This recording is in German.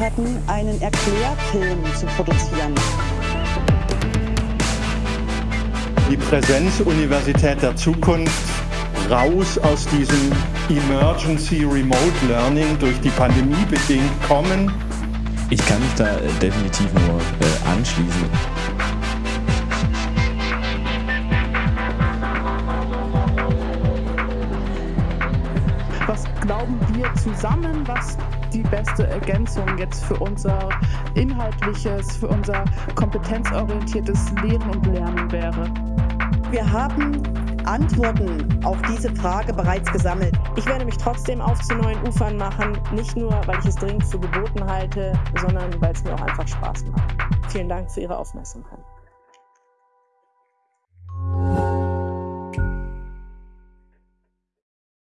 Hatten, einen Erklärfilm zu produzieren. Die Präsenzuniversität der Zukunft raus aus diesem Emergency Remote Learning durch die Pandemie bedingt kommen. Ich kann mich da äh, definitiv nur äh, anschließen. Was glauben wir zusammen, was die beste Ergänzung jetzt für unser inhaltliches, für unser kompetenzorientiertes Lehren und Lernen wäre? Wir haben Antworten auf diese Frage bereits gesammelt. Ich werde mich trotzdem auf zu neuen Ufern machen, nicht nur, weil ich es dringend für geboten halte, sondern weil es mir auch einfach Spaß macht. Vielen Dank für Ihre Aufmerksamkeit.